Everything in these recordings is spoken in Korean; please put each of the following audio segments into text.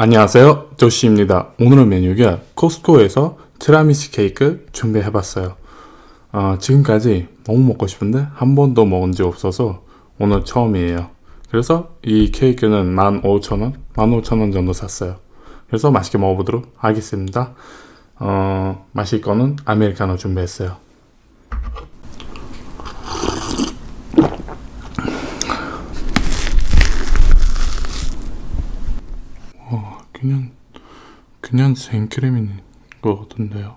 안녕하세요. 조시입니다. 오늘의 메뉴가 코스코에서 티라미수 케이크 준비해봤어요. 어, 지금까지 너무 먹고 싶은데 한 번도 먹은 적 없어서 오늘 처음이에요. 그래서 이 케이크는 15,000원? 15,000원 정도 샀어요. 그래서 맛있게 먹어보도록 하겠습니다. 어, 마실 거는 아메리카노 준비했어요 어, 그냥 그냥 생크림인 것 같은데요.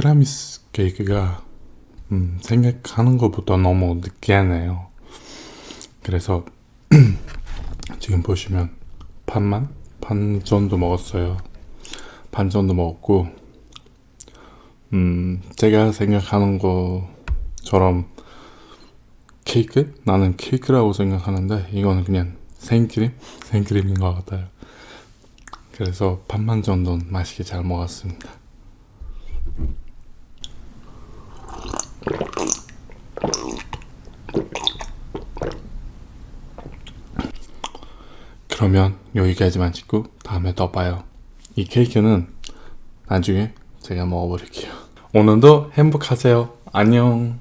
티라미수 케이크가 음, 생각하는 것보다 너무 느끼하네요. 그래서 지금 보시면 반만? 반 정도 먹었어요. 반 정도 먹었고 음, 제가 생각하는 것처럼 케이크? 나는 케이크라고 생각하는데 이거는 그냥 생크림? 생크림인 것 같아요. 그래서 반만 정도는 맛있게 잘 먹었습니다. 그러면 여기까지만 찍고 다음에 또 봐요. 이 케이크는 나중에 제가 먹어버릴게요. 오늘도 행복하세요. 안녕.